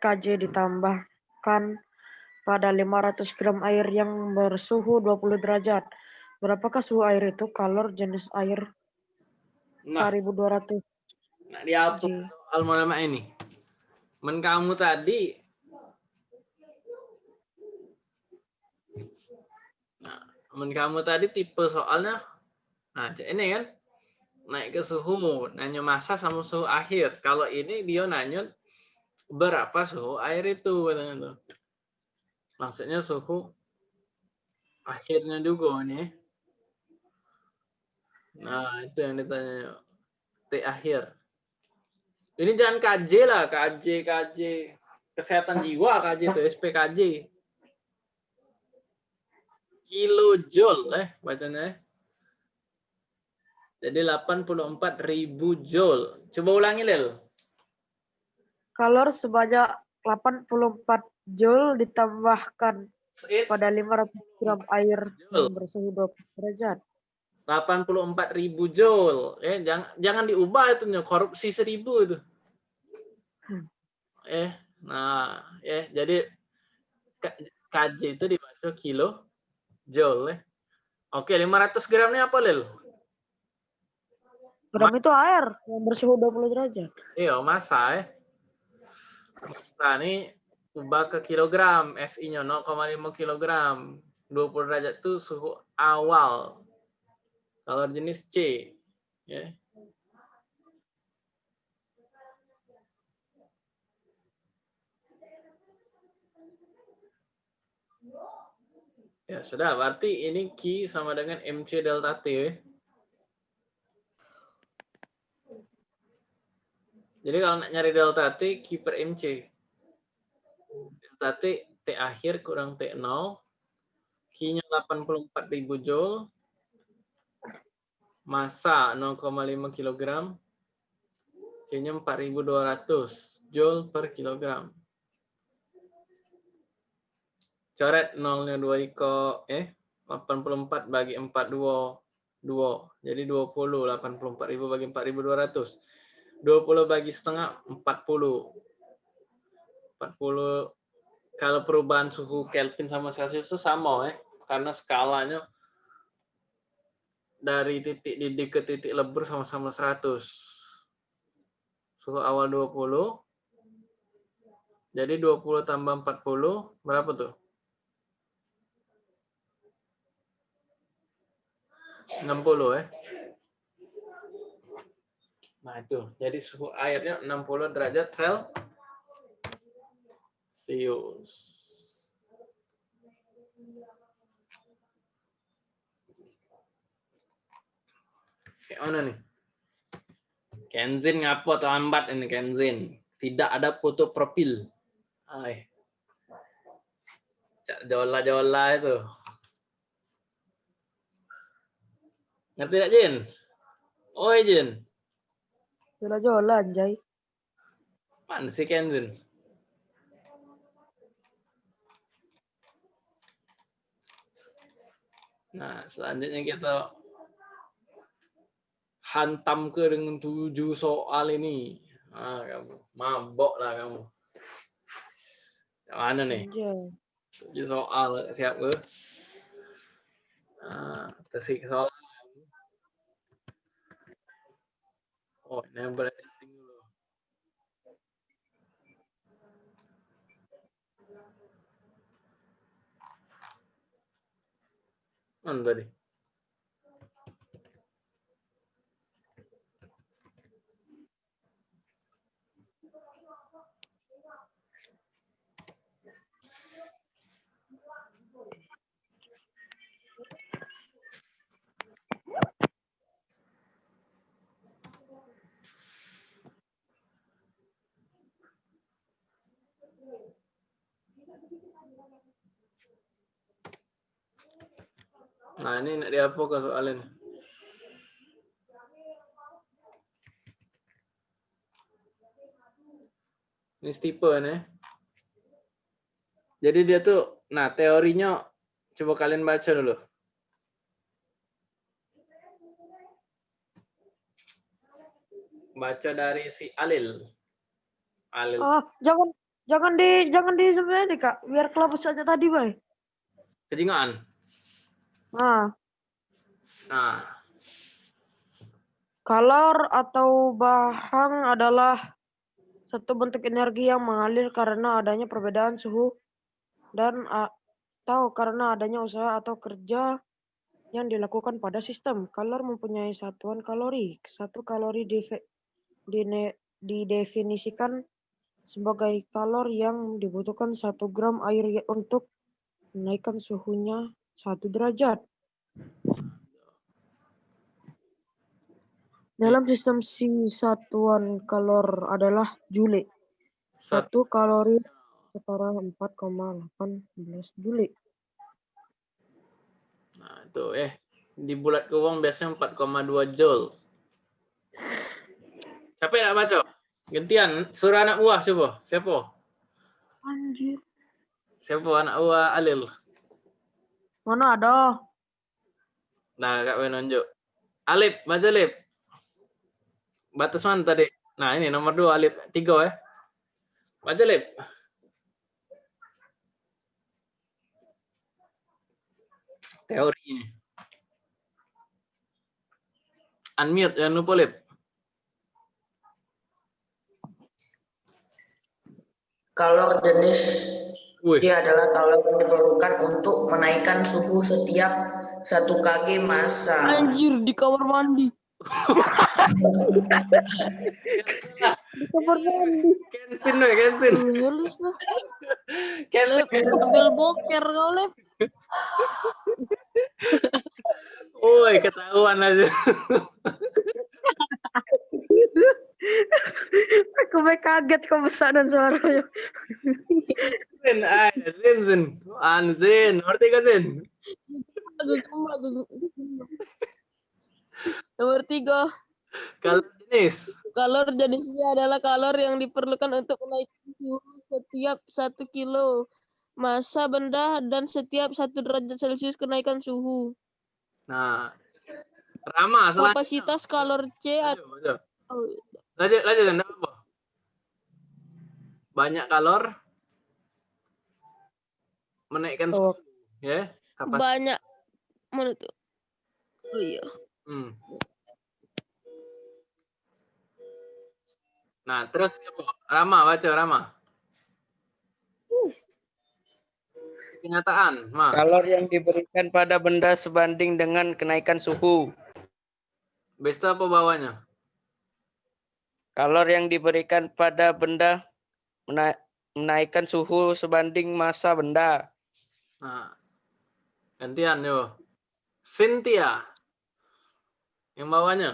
kJ ditambahkan pada 500 gram air yang bersuhu 20 derajat. Berapakah suhu air itu? Kalor jenis air Nah, 1200 nah soal mulama ini. Men kamu tadi Nah, men kamu tadi tipe soalnya nah ini kan naik ke suhu, nanya masa sama suhu akhir. Kalau ini dia nanya berapa suhu air itu katanya tuh. Maksudnya suhu akhirnya juga nih. Nah, itu yang ditanya. T akhir. Ini jangan KJ lah, KJ, KJ. Kesehatan jiwa KJ itu, SPKJ. Kilojoule, eh, bacanya. eh. Jadi 84.000 joule. Coba ulangi, Lel. Kalor sebanyak 84 joule ditambahkan It's pada 500 gram air bersuhu 20 derajat. 84.000 joule. Eh, jangan jangan diubah itu korupsi seribu itu. Hmm. Eh, nah, eh jadi KJ itu dibaca kilo joule. Eh. Oke, 500 gramnya apa, Lel? Gram itu air yang bersuhu 20 derajat. Iya, masa eh. Masa ini ubah ke kilogram, SI-nya 0,5 kilogram. 20 derajat itu suhu awal. Kalau jenis C, ya. Ya, sudah. Berarti ini Q sama dengan MC delta T. Jadi kalau nak nyari delta T, Q per MC. Delta T, T akhir kurang T0. Q-nya 84.000 Joule. Massa 0,5 kg. C-nya 4.200 Joule per kilogram. Coret nolnya 2 iko eh 84 bagi 4 2 2. Jadi 20 84.000 bagi 4.200. 20 bagi setengah 40. 40 kalau perubahan suhu Kelvin sama Celsius itu sama ya karena skalanya dari titik didih ke titik lebur sama-sama 100. Suhu awal 20. Jadi 20 tambah 40 berapa tuh? 60 ya. Nah itu, jadi suhu airnya 60 derajat Celsius. Kayak mana nih? Kenzin ngapo atau ambat ini Kenzin? Tidak ada foto profil. Ay. Jola-jola itu. Ngerti tidak, Jin? Oi, Jin. Jola-jola anjay. Mana si Kenzin? Nah, selanjutnya kita hantam ke dengan tujuh soal ini. Ah, kamu mabok lah kamu. Mana nih? Tujuh soal siap ke? Nah, soal. Oh, ini yang berediting Nah, ini nak diapa ke soalan? Ini Stephen ya. Jadi dia tuh, nah teorinya coba kalian baca dulu. Baca dari si Alil. Alil. Ah, jangan Jangan di jangan di sebenarnya kak, biar kelapa saja tadi bay. Kejingaan. Nah, Nah, kalor atau bahang adalah satu bentuk energi yang mengalir karena adanya perbedaan suhu dan atau karena adanya usaha atau kerja yang dilakukan pada sistem. Kalor mempunyai satuan kalori. Satu kalori didefinisikan sebagai kalor yang dibutuhkan satu gram air untuk menaikkan suhunya satu derajat. Dalam sistem si satuan kalor adalah Joule. Satu kalori setara 4,18 Joule. Nah, itu eh di bulat ke uang biasanya 4,2 Joule. Siapa yang nak baca? Gantian, suruh anak buah coba. Siapa? Anjir. Siapa anak buah Alil? Mana ada? Nah, Kak menunjuk. Alip, baca Alip. Batas mana tadi? Nah, ini nomor dua, Alip. Tiga ya. Baca Alip. Teori ini. Unmute, jangan lupa Lip. Kalor jenis Wih. dia adalah kalor yang diperlukan untuk menaikkan suhu setiap satu kg massa. Anjir di kamar mandi. di kamar mandi. Kensin we, Kensin. Lulus lah. Kensin. Ambil boker kau lep. Woi, ketahuan aja. Aku may kaget kau besar dan suaranya. Zin, ay, Zin, Zin. An Zin, ngerti ka Zin? Nomor tiga, Kalau jenis. kalor jenisnya adalah kalor yang diperlukan untuk menaikkan suhu setiap satu kilo massa benda dan setiap satu derajat celcius kenaikan suhu. Nah, Rama selanjutnya. Kapasitas kalor C ad- Maju, maju. oh, Lanjut, lanjut, apa? Banyak kalor menaikkan Oh. suhu, ya. Kapas banyak mana tuh? Oh iya. Hmm. Nah, terus apa? Rama, baca Rama. Kenyataan, Ma. Kalor yang diberikan pada benda sebanding dengan kenaikan suhu. Itu apa bawahnya? Kalor yang diberikan pada benda mena- menaikkan suhu sebanding massa benda. Nah, gantian yo. Cynthia. Yang bawahnya.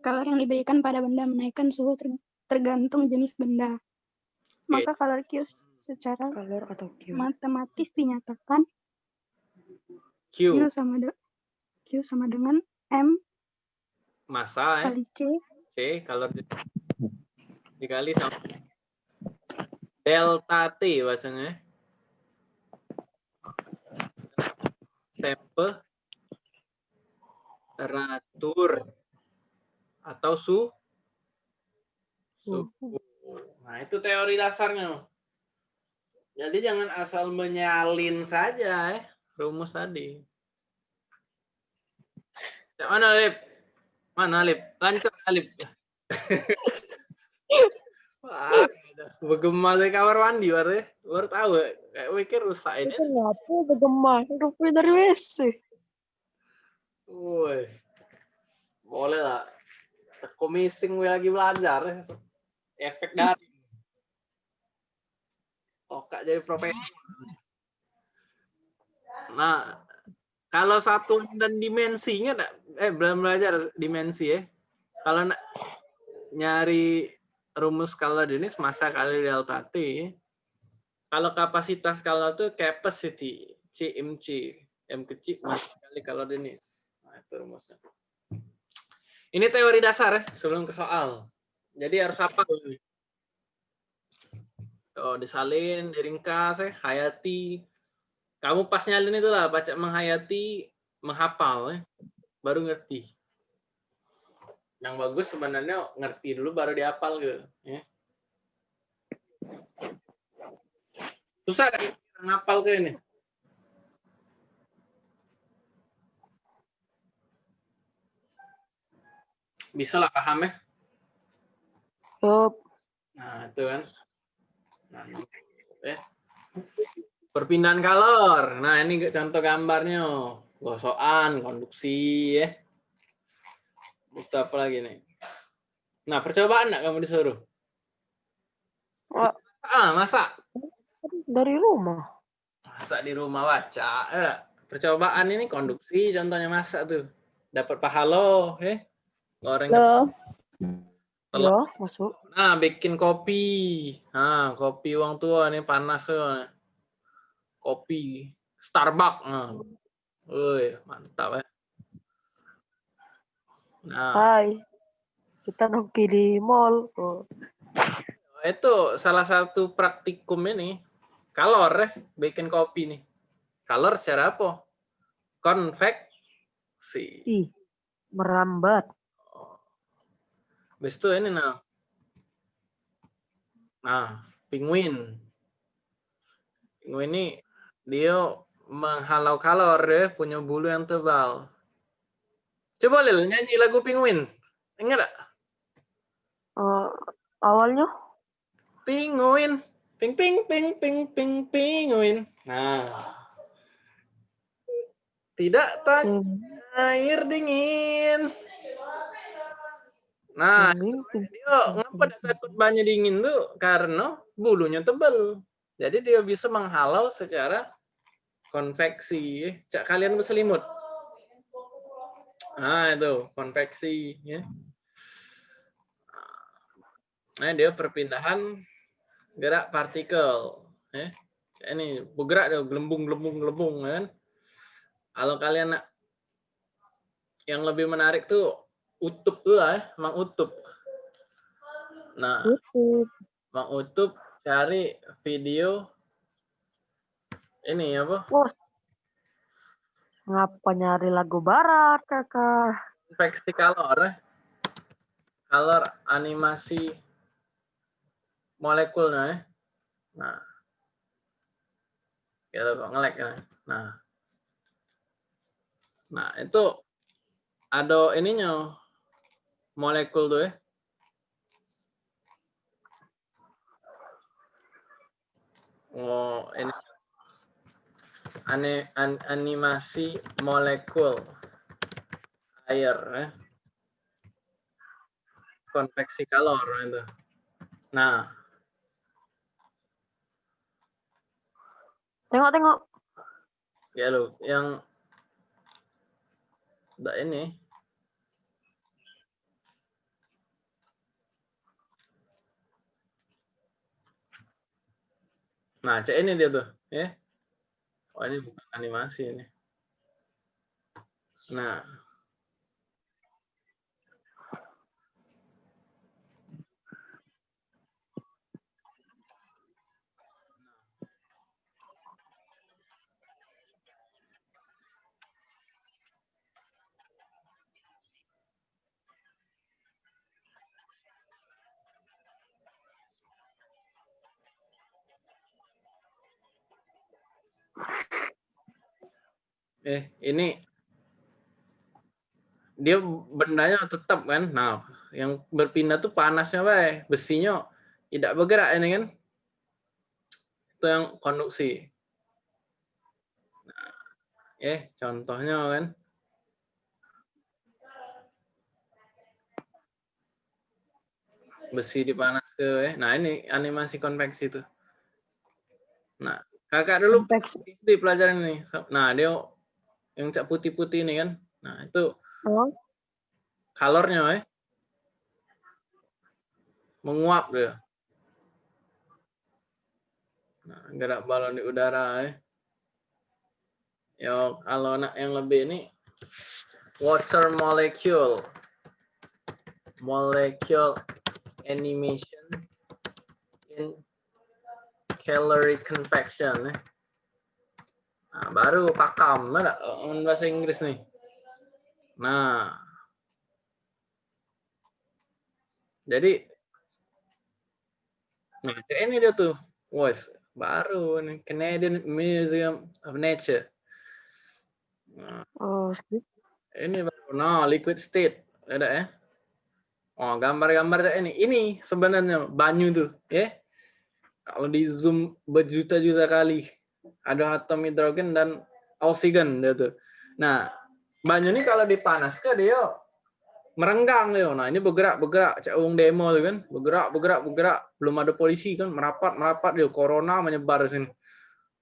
Kalor yang diberikan pada benda menaikkan suhu ter- tergantung jenis benda. Maka kalor Q secara Kalor atau Q? matematis dinyatakan Q. Q sama de- Q sama dengan M Masa ya. kali C C kalau di- dikali sama delta T bacanya. Temperatur atau su suhu. Nah, itu teori dasarnya. Jadi jangan asal menyalin saja ya rumus tadi. Yang mana Lip? Mana Lip? Lancar Lip. Wah, udah bergema dari kamar mandi baru, baru tahu. Kayak mikir rusak ini. Kenapa bergema? Rupanya dari WC. Woi. Boleh lah. Teko missing gue lagi belajar. Efek dari. Tokak jadi profesor. Nah, kalau satu dan dimensinya eh belum belajar dimensi ya. Kalau nyari rumus skala jenis massa kali delta T. Kalau kapasitas skala itu capacity C M kecil massa kali kalau jenis. Nah, itu rumusnya. Ini teori dasar ya sebelum ke soal. Jadi harus apa? Oh, disalin, diringkas ya, hayati. Kamu pas nyalin itulah baca menghayati, menghafal ya. Baru ngerti. Yang bagus sebenarnya ngerti dulu baru dihafal gitu, ya. Susah kan ngapal ke ini? Bisa lah paham ya? Yup. Nah, itu kan. Nah, eh. Perpindahan kalor. Nah, ini contoh gambarnya. Gosokan, konduksi ya. Terus apa lagi nih? Nah, percobaan enggak kamu disuruh? Wah. Ah, masa? Dari rumah. Masak di rumah baca. Eh, percobaan ini konduksi contohnya masak tuh. Dapat pahala, eh. Goreng Loh, telur. Ya, masuk. Nah, bikin kopi. Nah, kopi uang tua nih panas tuh. Kopi Starbucks. Nah. Woi, mantap ya. Nah, Hai. Kita nongki di mall. Oh. itu salah satu praktikum ini. Kalor ya, bikin kopi nih. Kalor secara apa? Konveksi. Ih, merambat. Habis itu ini nah. Nah, penguin. Penguin ini dia menghalau kalor ya, punya bulu yang tebal. Coba Lil nyanyi lagu penguin. Ingat gak? Eh, awalnya Penguin. Ping ping ping ping ping penguin. Nah. Tidak tanya hmm, air dingin. Nah, dia ngapa dia takut banyak dingin tuh? Karena bulunya tebal. Jadi dia bisa menghalau secara konveksi. Cak kalian berselimut. Nah, itu konveksi ya. Nah, dia perpindahan gerak partikel ya. Ini bergerak dia gelembung gelembung gelembung kan. Kalau kalian nak yang lebih menarik tuh utup tuh lah, ya, Mang Utup. Nah. Mang Utup cari video ini apa? Bos. Ngapa nyari lagu barat, kakak? Konveksi kalor ya. Kalor animasi molekulnya ya. Nah. Kita kok ngelek ya. Nah. Nah, itu ada ininya molekul tuh ya. Oh, ini ane, an- animasi molekul air ya. Konveksi kalor itu. Nah, Tengok, tengok. ya lu yang Nggak ini. Nah, cek ini dia tuh, ya. Oh, ini bukan animasi ini. Nah, eh ini dia bendanya tetap kan. Nah, yang berpindah tuh panasnya, Bay. Besinya tidak bergerak ini kan. Itu yang konduksi. Nah, eh contohnya kan. Besi dipanas ke, eh. Nah, ini animasi konveksi tuh. Nah, kakak dulu Konveksi. Pelajaran ini. Nah, dia yang cak putih-putih ini kan. Nah, itu Oh, kalornya eh. Menguap dia. Nah, gerak balon di udara eh. Yo, kalau nak yang lebih ini water molecule. Molecule animation in calorie convection eh. Nah, baru pakam mana bahasa Inggris nih. Nah, jadi, nah ini dia tuh, wes baru nih Canadian Museum of Nature. Nah, Oh, ini baru. Nah, liquid state. Ada ya? Oh, gambar-gambar ini. Ini sebenarnya banyu tuh, ya. Kalau di zoom berjuta-juta kali ada atom hidrogen dan oksigen dia tuh. Nah, banyu ini kalau dipanaskan dia merenggang dia. Nah, ini bergerak bergerak cak wong demo tuh kan. Bergerak bergerak. Belum ada polisi kan merapat merapat dia corona menyebar di sini.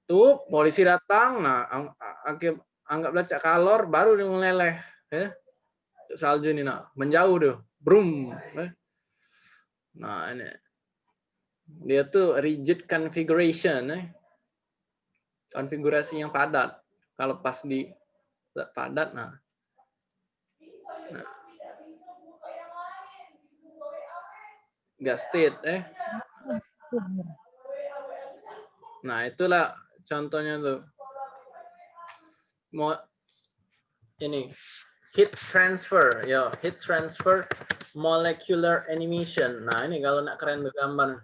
Tuh polisi datang. Nah, ang- ang- anggaplah cak kalor baru dia meleleh ya. Salju ini nah, menjauh dia. Brum. eh. Nah, ini dia tuh rigid configuration eh. Konfigurasi yang padat. Kalau pas di padat nah. Nah. State eh. Nah itulah contohnya tuh. Mau ini heat transfer. Ya heat transfer molecular animation. Nah ini kalau nak keren bergambar.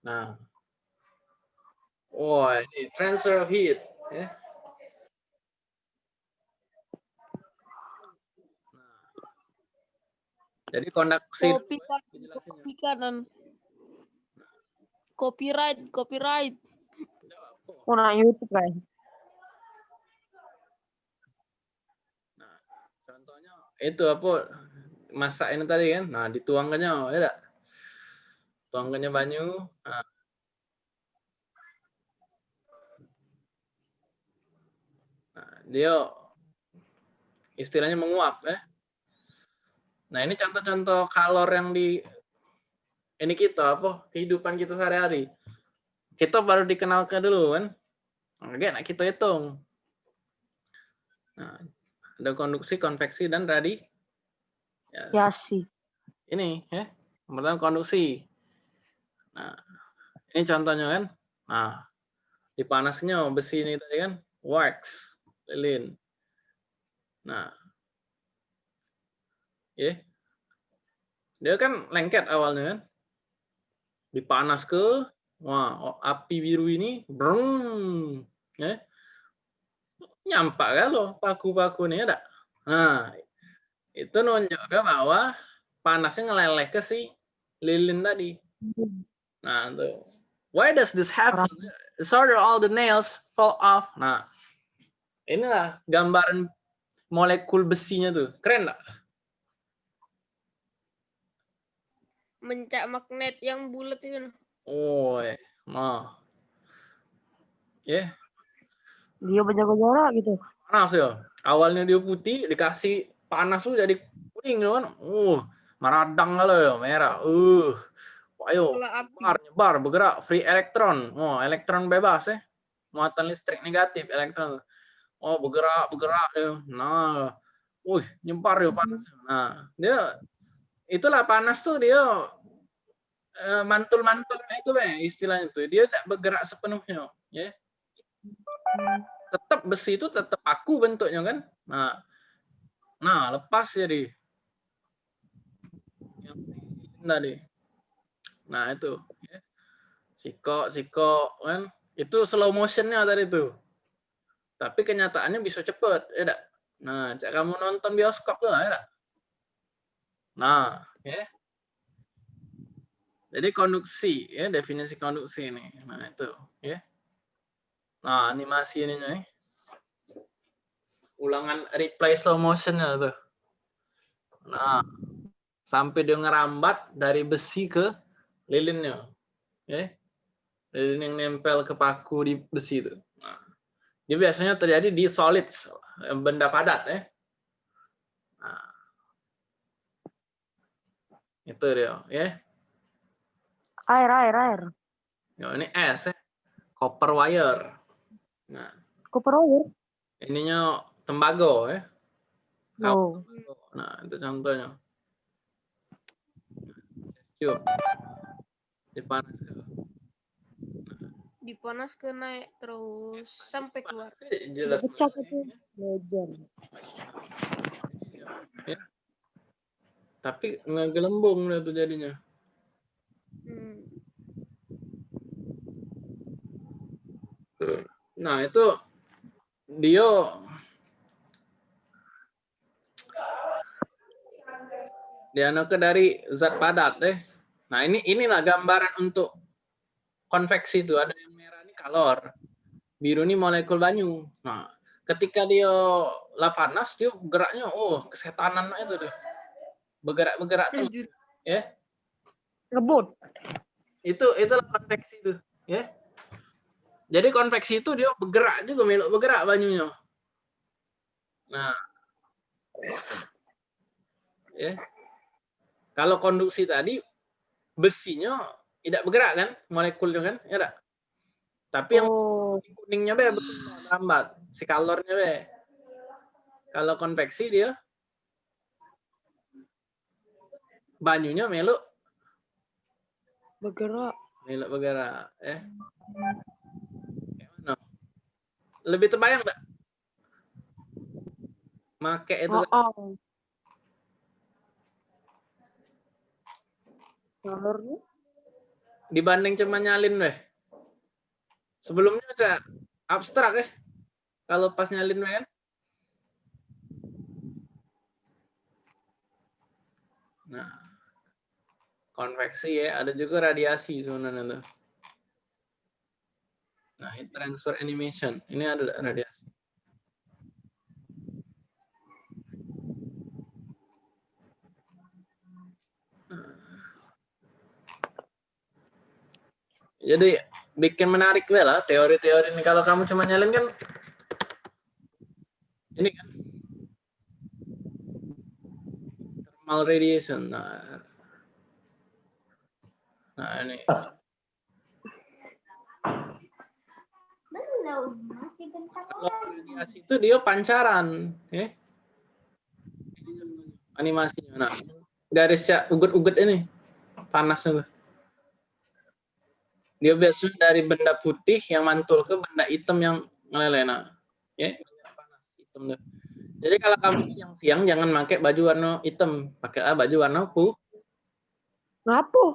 Nah, oh ini transfer of heat, ya. Nah. Jadi konduksi Kopi kan, penjelasannya. kopi kanan. Copyright, copyright. Oh, nah YouTube guys. Contohnya itu apa masak ini tadi kan? Nah, dituangkannya, ya enggak? Tuangkannya banyu. Nah. Dia istilahnya menguap ya. Nah, ini contoh-contoh kalor yang di ini kita apa kehidupan kita sehari-hari. Kita baru dikenalkan dulu kan. Oke, nah kita hitung. Nah, ada konduksi, konveksi, dan radi. Ya sih. Ini ya, yang pertama konduksi. Nah, ini contohnya kan. Nah, dipanasnya besi ini tadi kan, wax, lilin. Nah, ya, dia kan lengket awalnya kan, dipanas ke, wah api biru ini, brung, ya, nyampak kan loh paku-paku ini ada. Nah, itu nunjukkan bahwa panasnya ngeleleh ke si lilin tadi. Nah, tuh. Why does this happen? Sort of all the nails fall off. Nah, inilah gambaran molekul besinya tuh. Keren nggak? Mencak magnet yang bulat itu. Oh, eh. nah. Ya, Dia berjaga jarak gitu. panas ya. Awalnya dia putih, dikasih panas tuh jadi kuning gitu kan. Uh, meradang kalau ya, merah. Uh, ayo. Nyebar, nyebar, bergerak, free elektron. Oh, elektron bebas ya. Muatan listrik negatif, elektron. Oh, bergerak, bergerak. ya. Nah, wih, nyebar ya panas. Nah, dia itulah panas tuh dia eh, mantul-mantulnya itu lah istilahnya tuh. Dia tidak bergerak sepenuhnya, ya. Tetap besi itu tetap aku bentuknya kan. Nah, nah lepas jadi. Yang tadi. Nah itu, ya. siko, siko kan, itu slow motionnya tadi itu. Tapi kenyataannya bisa cepet, ya enggak? Nah, cak kamu nonton bioskop tuh, ya enggak? Nah, ya. Jadi konduksi, ya definisi konduksi ini. Nah itu, ya. Nah animasi ini nih. Ulangan replay slow motionnya tuh. Nah, sampai dia ngerambat dari besi ke lilinnya. Ya. Lilin yang nempel ke paku di besi itu. Nah, dia biasanya terjadi di solids, benda padat ya. Nah, itu dia, ya. Air, air, air. Ya, ini S ya. Copper wire. Nah, Copper wire. ininya tembago ya. Oh. Nah, itu contohnya. Yuk. Dipanas dulu. Dipanas ke naik terus sampai keluar. Jelas. Pecah itu. Legend. Ya. Tapi ngegelembung dia tuh jadinya. Hmm. Nah, itu dia dia ke dari zat padat deh. Nah, ini inilah gambaran untuk konveksi itu ada yang kalor, biru ini molekul banyu. Nah, ketika dia lah panas dia geraknya oh kesetanan itu deh. Bergerak-bergerak tuh ya. Ngebut. Itu itulah konveksi itu, ya. Jadi konveksi itu dia bergerak juga melok bergerak banyunya. Nah, ya. Kalau konduksi tadi besinya tidak bergerak kan, molekulnya kan, ya enggak? Tapi yang Oh, kuningnya be betul lambat, si kalornya be. Kalau konveksi dia banyunya melok bergerak. melok bergerak, ya. Kayak mana? Lebih terbayang enggak? Make itu Oh, oh. Kalornya? dibanding cuma nyalin weh. Sebelumnya aja abstrak ya. Kalau pas nyalin kan. Nah, konveksi ya, ada juga radiasi sebenarnya tuh. Nah, heat transfer animation. Ini ada radiasi. Jadi bikin menarik gue lah teori-teori ini. Kalau kamu cuma nyalin kan ini kan thermal radiation. Nah, nah ini kalau radiasi itu dia pancaran, ya. Animasinya. Nah, garisnya uget-uget ini panas tuh. Dia biasanya dari benda putih yang mantul ke benda hitam yang ngelelena. Ya, panas hitam tuh. Jadi kalau kamu siang-siang jangan pakai baju warna hitam, pakailah baju warna Ngapu?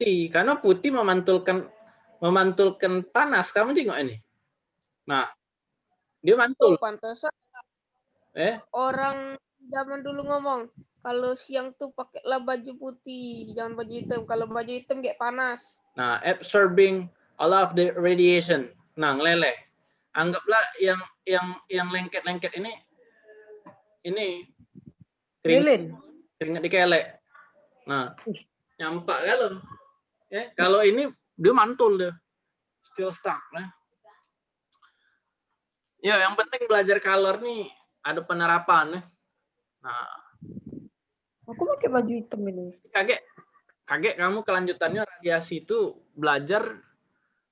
putih. Karena putih memantulkan memantulkan panas. Kamu tengok ini. Nah, dia mantul. Pantesan Eh, orang zaman dulu ngomong kalau siang tuh pakailah baju putih, jangan baju hitam. Kalau baju hitam kayak panas. Nah, absorbing all of the radiation. Nah, ngeleleh. Anggaplah yang yang yang lengket-lengket ini ini keringat, Lilin. keringat dikelek. Nah, nyampak kalau ya kalau ini dia mantul dia. Still stuck nah. Ya, yang penting belajar color nih ada penerapan ya. Nah, Aku pakai baju hitam ini. kaget kaget kamu kelanjutannya radiasi itu belajar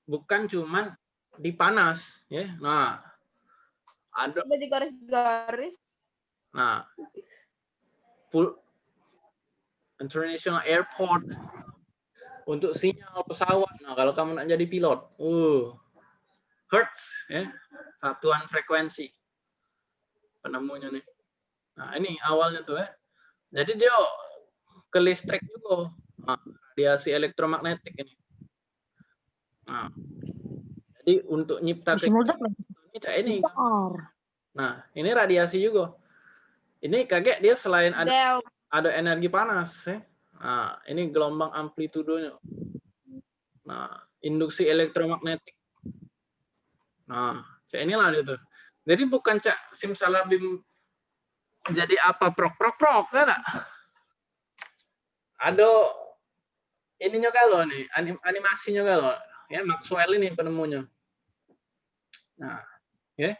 bukan cuman di panas ya. Nah ada Baju garis-garis. nah full international airport untuk sinyal pesawat. Nah kalau kamu nak jadi pilot uh hertz ya satuan frekuensi penemunya nih. Nah ini awalnya tuh ya. Jadi dia ke listrik juga nah, radiasi elektromagnetik ini nah jadi untuk nyipta lagi. ini cak ini nah ini radiasi juga ini kaget dia selain ada ada energi panas ya. Nah, ini gelombang amplitudonya. Nah, induksi elektromagnetik. Nah, cak inilah itu. Jadi bukan cak simsalabim jadi apa prok prok prok kan? Ada ininya kalau nih, anim, animasinya kalau ya Maxwell ini penemunya. Nah, ya.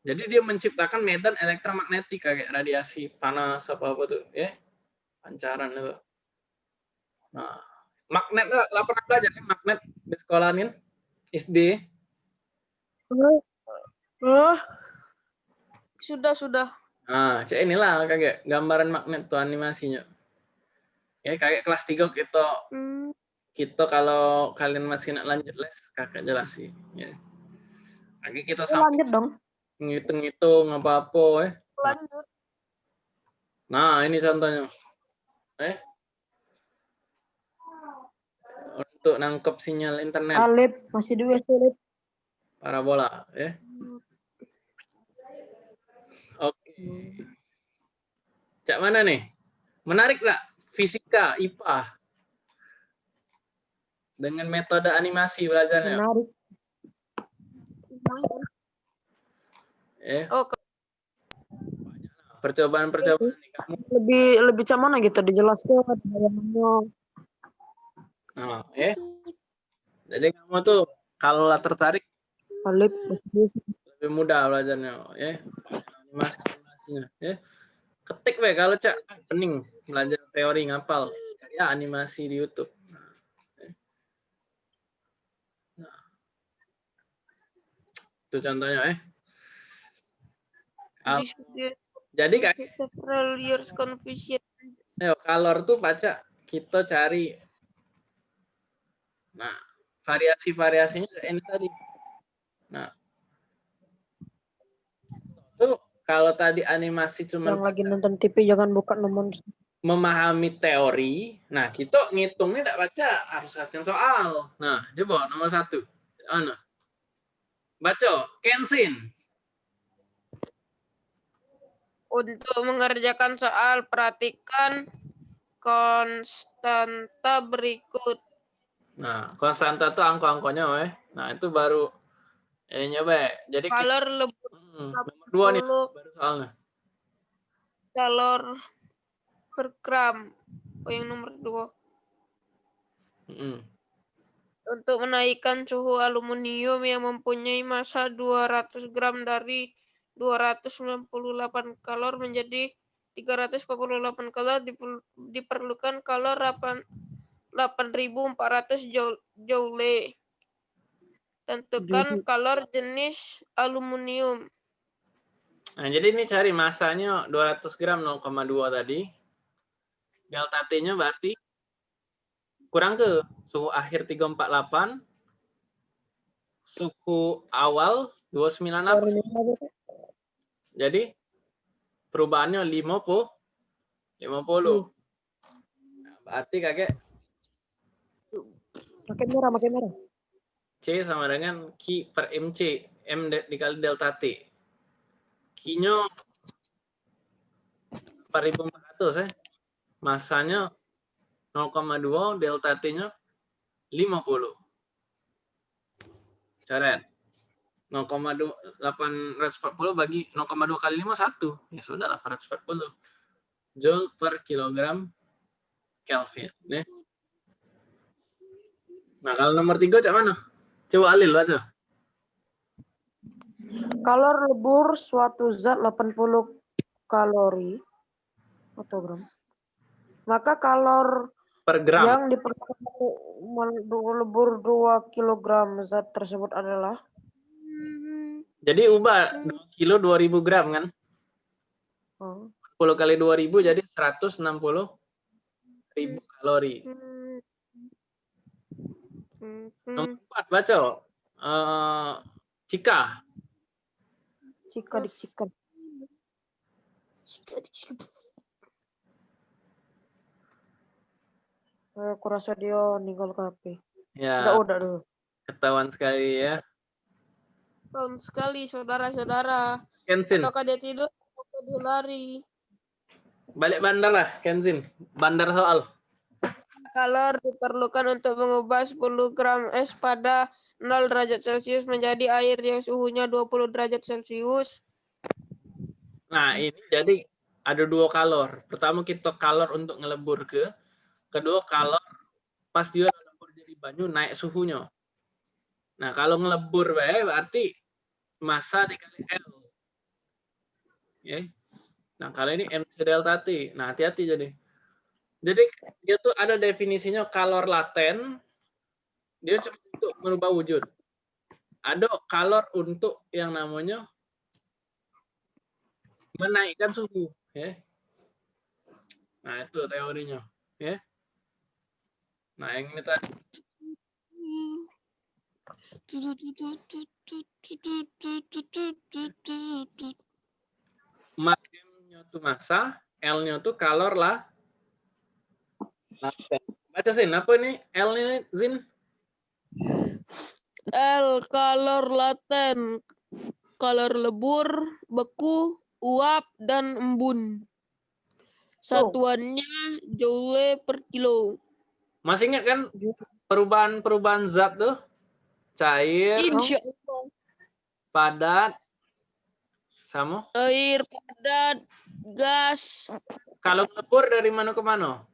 Jadi dia menciptakan medan elektromagnetik kayak radiasi panas apa apa tuh, ya. Pancaran itu. Nah, magnet lah, lah pernah belajar nih magnet di sekolah nih SD. Ah, Sudah, sudah. Nah, cek inilah kayak gambaran magnet tuh animasinya. Ya, kayak kelas 3 kita Hmm, kita kalau kalian masih nak lanjut les, kakak jelasin. Ya. Lagi kita sampai lanjut dong. ngitung-ngitung apa-apa ya. lanjut. Nah, ini contohnya. Eh. untuk nangkep sinyal internet Alip masih dua sulit. parabola ya. Oke. Cak mana nih? Menarik nggak? Fisika, IPA. Dengan metode animasi belajarnya. Menarik. Ya. Oh, ke- Percobaan-percobaan nih kamu. Lebih lebih cak mana gitu dijelaskan bayangannya. Nah, ya. Jadi kamu tuh kalau lah tertarik Alip lebih mudah belajarnya ya. Animasi animasinya ya. Ketik we kalau cak pening belajar teori ngapal. Cari ya animasi di YouTube. Nah, ya. Itu contohnya eh. Is jadi kayak the several years confusion. Ayo, color tuh baca kita cari. Nah, variasi-variasinya ini tadi. Nah, tuh kalau tadi animasi cuma Yang lagi nonton TV jangan buka nomor memahami teori. Nah, kita ngitungnya tidak baca harus latihan soal. Nah, coba nomor satu. Ano? Baca, Kensin. Untuk mengerjakan soal, perhatikan konstanta berikut. Nah, konstanta tuh angko-angkonya, weh. Nah, itu baru ininya, be. Jadi kita, Kalor lebur Hmm, nomor dua nih 10 baru soalnya. kalor per gram. Oh, yang nomor dua. Mm-mm. Untuk menaikkan suhu aluminium yang mempunyai massa 200 gram dari 298 kalor menjadi 348 kalor diperlu- diperlukan kalor 8 8400 joule. joule. Tentukan kalor jenis aluminium. Nah, jadi ini cari masanya 200 gram 0,2 tadi. Delta T-nya berarti kurang ke suhu akhir 348, suhu awal 298. Jadi perubahannya 50 50. Nah, berarti kakek makin merah makin merah. C sama dengan Q per MC. M dikali delta T. Q-nya 4400 ya. Masanya 0,2, delta T-nya 50. Coret. 0,840 bagi 0,2 kali 5, 1. Ya sudah 840. Joule per kilogram Kelvin. Ya. Nah, kalau nomor tiga cak mana? Coba Alil baca. Kalor lebur suatu zat 80 kalori atau gram. Maka kalor Per gram. yang diperlukan lebur 2 kg zat tersebut adalah Jadi ubah 2 kilo 2000 gram kan? oh, 10 kali 2000 jadi 160 ribu kalori. Nomor 4 baca. Eh, Cika. Jika dicikan. Eh, Aku rasa dia ninggal ke HP. Ya, Enggak udah dulu. ketahuan sekali ya. Tahun sekali, saudara-saudara. Kenzin, Ataukah dia tidur, ataukah dia lari. balik bandar lah, Kenzin. Bandar soal. Kalor diperlukan untuk mengubah 10 gram es pada 0 derajat Celcius menjadi air yang suhunya 20 derajat Celcius. Nah, ini jadi ada dua kalor. Pertama kita kalor untuk ngelebur ke. Kedua kalor pas dia ngelebur jadi banyu naik suhunya. Nah, kalau ngelebur bae berarti massa dikali L. Ya. Nah, kalau ini MC delta T. Nah, hati-hati jadi. Jadi dia tuh ada definisinya kalor laten. Dia cuma untuk merubah wujud. Ada kalor untuk yang namanya menaikkan suhu ya. Nah itu teorinya ya. Nah yang ini tadi. M-nya tuh massa L-nya tuh kalor lah. Laten Baca Zin, apa ini? L ini Zin? L kalor laten, kalor lebur, beku, uap, dan embun. Satuannya joule per kilo. Masih ingat kan perubahan-perubahan zat tuh? Cair, Insya Allah. padat, sama. Air padat, gas, Kalau melebur dari mana ke mana?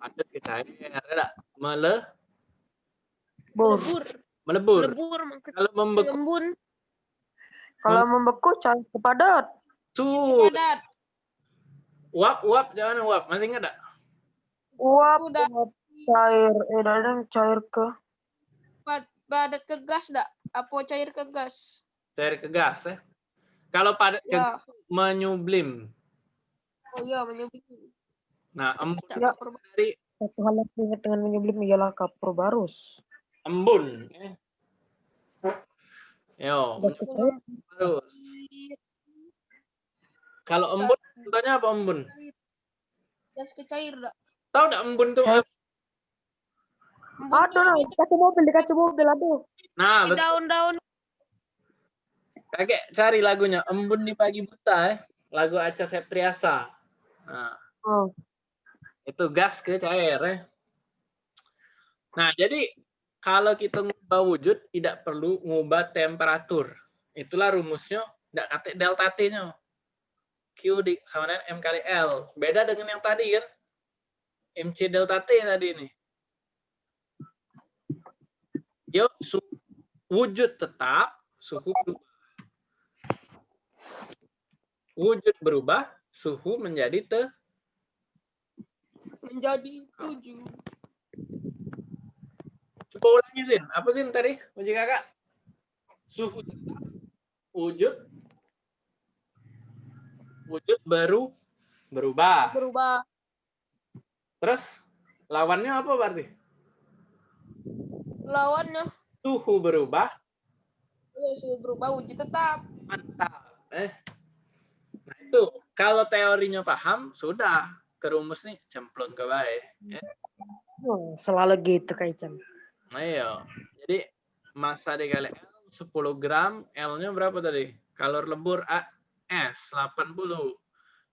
Padat ke cair, ada mele, Bur. lebur, melebur. lebur, maksudnya Kalau membeku, Kalau membeku cair ke padat. tuh, padat. uap, uap, jangan uap. Masih ingat tak? Uap, Udah. uap cair. Eh, kadang cair ke Pad- padat ke gas dak? Apa cair ke gas? Cair ke gas ya. Kalau padat ke Ya, menyublim. oh iya menyebut. Nah, embun Ya. dari satu hal yang ingat dengan menyublim ialah kapur barus. Embun. ya. Yo, terus. Kalau embun, contohnya apa embun? Gas ke cair dak? Tahu tak embun tuh? Eh. apa? Embun Aduh, tuh nah, di kaca mobil, di kaca mobil, aduh. Nah, betul. daun-daun Kakek cari lagunya Embun di Pagi Buta ya. Lagu Aca Septriasa. Nah, Oh, itu gas ke cair ya. Nah, jadi kalau kita ngubah wujud tidak perlu ngubah temperatur. Itulah rumusnya, tidak kata delta T-nya. Q di sama dengan M kali L. Beda dengan yang tadi kan. MC delta T tadi ini. Su- wujud tetap, suhu berubah. Wujud berubah, suhu menjadi te menjadi tujuh. Ulangi Zin. Apa Zin tadi? Uji kakak. Suhu tetap. Wujud. Wujud baru berubah. Berubah Terus lawannya apa berarti? lawannya Suhu berubah. ya sudah berubah wujud tetap. Mantap. Eh. Nah itu. Kalau teorinya paham, sudah. Ke rumus nih, cemplung ke baik. Ya. oh, selalu gitu Kak Ican. Ayo. Jadi massa dikali L 10 gram, L-nya berapa tadi? Kalor lebur A S 80.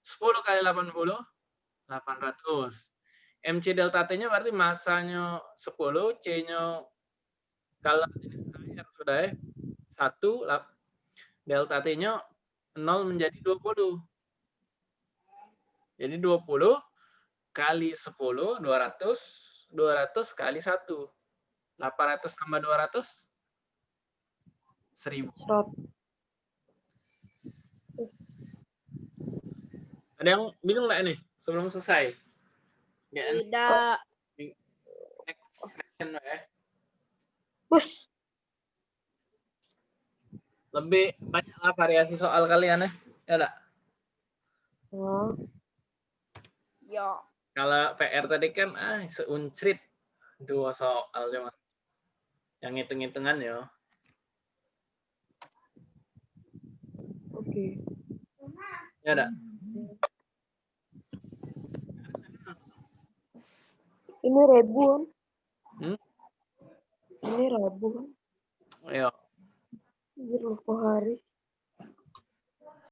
10 kali 80 800. MC delta T-nya berarti massanya 10, C-nya kalau jenis air sudah ya. 1 lap- delta T-nya 0 menjadi 20. Jadi 20 kali 10 200 200 kali 1 800 tambah 200 1000. Serot. Ada yang bingung nggak nih sebelum selesai? Ya, Tidak. next section ya. Bus. Lebih banyaklah variasi soal kalian ya. Ya enggak? Oh, Ya. Kalau PR tadi kan ah seuncrit dua soal cuma. Yang hitung-hitungan ya. oke. Ya enggak? Ini ribuan. Hmm? Ini ribuan. Ayo. Anjir lupa hari.